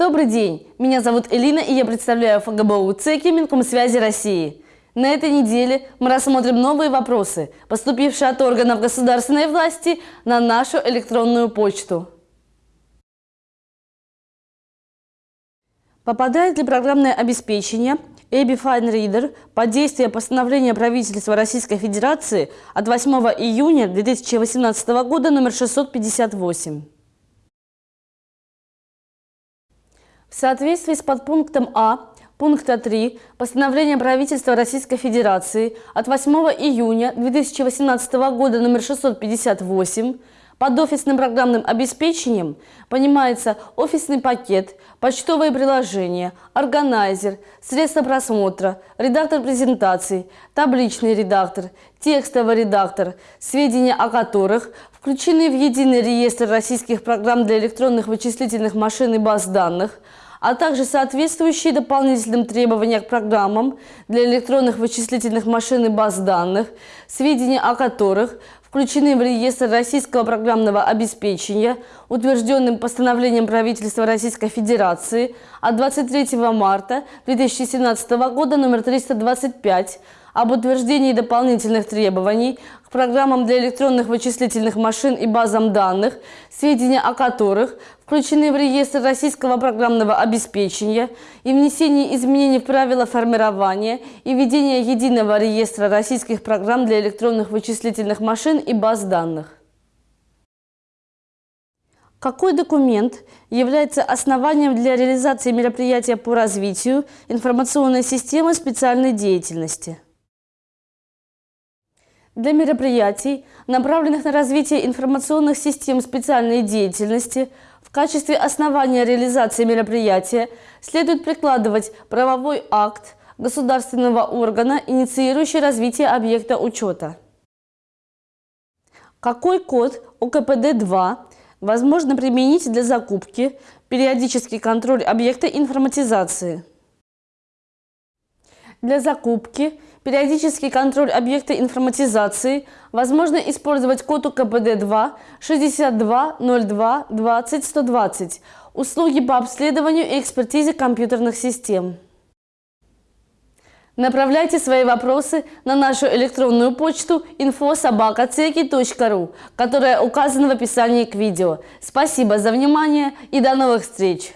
Добрый день, меня зовут Элина и я представляю ФГБУ ЦЕКИ Минкомсвязи России. На этой неделе мы рассмотрим новые вопросы, поступившие от органов государственной власти на нашу электронную почту. Попадает ли программное обеспечение EBI Fine Reader под действие постановления правительства Российской Федерации от 8 июня 2018 года номер 658? В соответствии с подпунктом А пункта 3 постановления правительства Российской Федерации от 8 июня 2018 года номер 658 под офисным программным обеспечением понимается офисный пакет, почтовые приложения, органайзер, средства просмотра, редактор презентаций, табличный редактор, текстовый редактор, сведения о которых включены в единый реестр российских программ для электронных вычислительных машин и баз данных, а также соответствующие дополнительным требованиям к программам для электронных вычислительных машин и баз данных, сведения о которых включены в реестр российского программного обеспечения, утвержденным постановлением правительства Российской Федерации от 23 марта 2017 года номер 325 об утверждении дополнительных требований к программам для электронных вычислительных машин и базам данных, сведения о которых включены в реестр российского программного обеспечения и внесении изменений в правила формирования и ведения единого реестра российских программ для электронных вычислительных машин и баз данных. Какой документ является основанием для реализации мероприятия по развитию информационной системы специальной деятельности? Для мероприятий, направленных на развитие информационных систем специальной деятельности, в качестве основания реализации мероприятия следует прикладывать правовой акт государственного органа, инициирующий развитие объекта учета. Какой код ОКПД-2 возможно применить для закупки, периодический контроль объекта информатизации? Для закупки, периодический контроль объекта информатизации возможно использовать код УКПД-2 6202 20 120 услуги по обследованию и экспертизе компьютерных систем. Направляйте свои вопросы на нашу электронную почту info.sobaka.ceki.ru, которая указана в описании к видео. Спасибо за внимание и до новых встреч!